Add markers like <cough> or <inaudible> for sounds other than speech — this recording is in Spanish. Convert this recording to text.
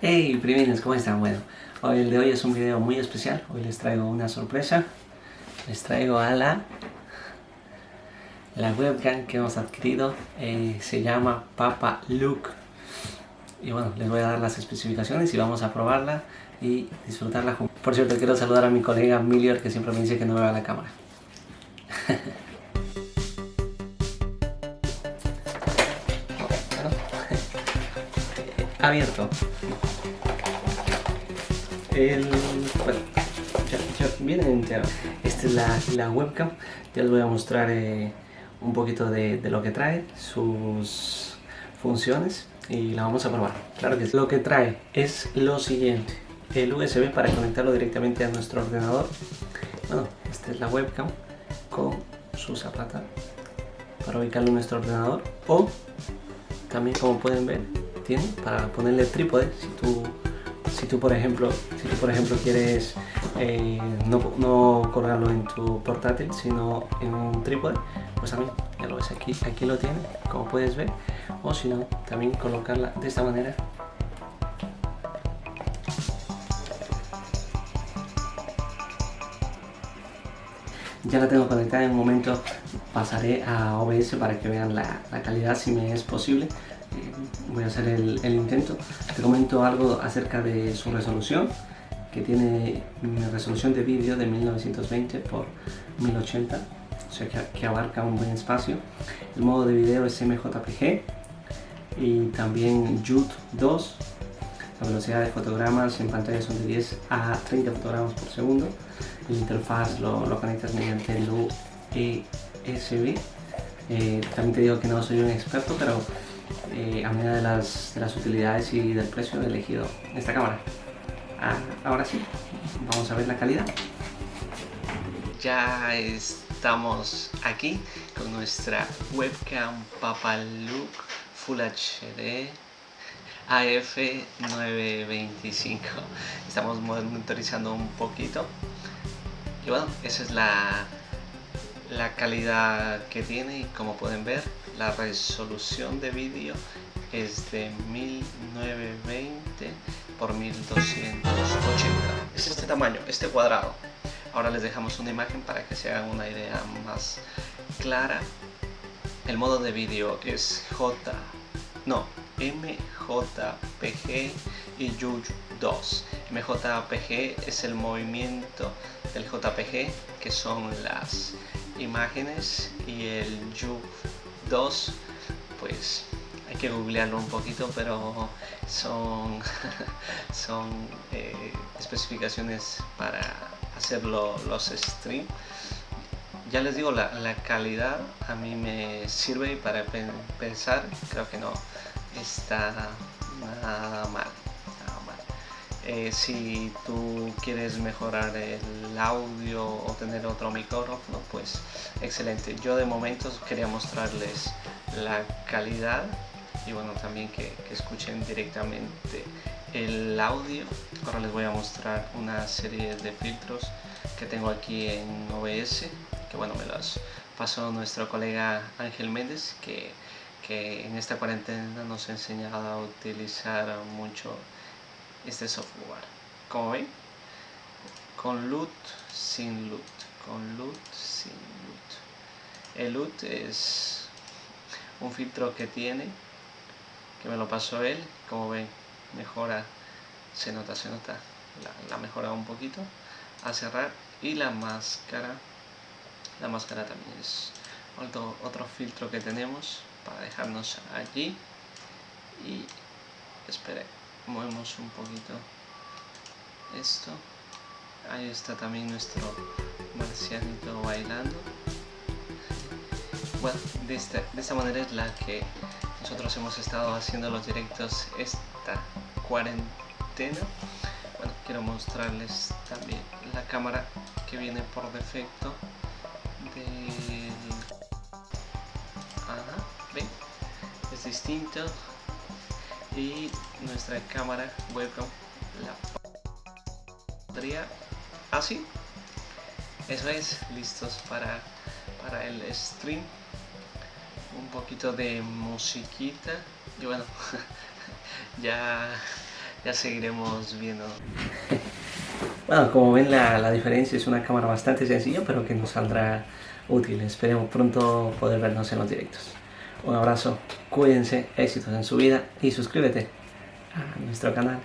Hey primines, ¿cómo están? Bueno, hoy el de hoy es un video muy especial. Hoy les traigo una sorpresa. Les traigo a la, la webcam que hemos adquirido. Eh, se llama Papa Look. Y bueno, les voy a dar las especificaciones y vamos a probarla y disfrutarla juntos. Por cierto, quiero saludar a mi colega Milior que siempre me dice que no vea la cámara. <laughs> abierto. El bueno ya, viene entero esta es la, la, webcam. Ya les voy a mostrar eh, un poquito de, lo que trae sus funciones y la vamos a probar. Claro que lo que trae es lo siguiente. El USB para conectarlo directamente a nuestro ordenador. Bueno esta es la webcam con su zapata para ubicarlo en nuestro ordenador. O también como pueden ver para ponerle trípode. Si tú si tú por ejemplo si tú por ejemplo quieres eh, no, no, colgarlo en tu portátil sino en un trípode pues también ya lo ves aquí aquí lo tiene como puedes ver. O si no también colocarla de esta manera. Ya la tengo conectada en un momento pasaré a OBS para que vean la calidad si me es posible voy a hacer el, intento. Te comento algo acerca de su resolución, que tiene una resolución de vídeo de 1920 por 1080, o sea que, abarca un buen espacio. El modo de video es MJPG y también JUT 2. La velocidad de fotogramas en pantalla son de 10 a 30 fotogramas por segundo. La interfaz lo, lo conectas mediante el USB. Eh, también te digo que no soy un experto, pero eh, a medida de las, de las, utilidades y del precio he elegido esta cámara. Ah, ahora sí, vamos a ver la calidad. Ya estamos aquí con nuestra webcam Papalook Full HD AF925. Estamos monitorizando un poquito. Y bueno, esa es la, la calidad que tiene y como pueden ver la resolución de vídeo es de 1920 por 1280 es este tamaño, este cuadrado. Ahora les dejamos una imagen para que se hagan una idea más clara. El modo de vídeo es J no MJPG y JUJ 2 MJPG es el movimiento del JPG que son las imágenes y el JUJ 2 pues hay que googlearlo un poquito pero son <laughs> son eh, especificaciones para hacer los streams ya les digo la, la, calidad a mí me sirve para pensar creo que no está nada mal eh, si tú quieres mejorar el audio o tener otro micrófono pues excelente. Yo de momento quería mostrarles la calidad y bueno también que, escuchen directamente el audio. Ahora les voy a mostrar una serie de filtros que tengo aquí en OBS que bueno me los pasó nuestro colega Ángel Méndez que, que en esta cuarentena nos ha enseñado a utilizar mucho este software. Como ven con loot sin loot con loot sin loot el loot es un filtro que tiene que me lo pasó él. Como ven mejora se nota se nota la, mejora un poquito a cerrar. Y la máscara la máscara también es otro, otro filtro que tenemos para dejarnos allí. Y espere movemos un poquito esto. Ahí está también nuestro marcianito bailando. Bueno de esta, de esta manera es la que nosotros hemos estado haciendo los directos esta cuarentena. Bueno quiero mostrarles también la cámara que viene por defecto Ajá, ven es distinto y nuestra cámara webcam la pondría así ah, eso es listos para para el stream. Un poquito de musiquita. Y bueno <laughs> ya ya seguiremos viendo. Bueno como ven la, la diferencia es una cámara bastante sencilla pero que nos saldrá útil. Esperemos pronto poder vernos en los directos. Un abrazo, cuídense, éxitos en su vida y suscríbete a nuestro canal.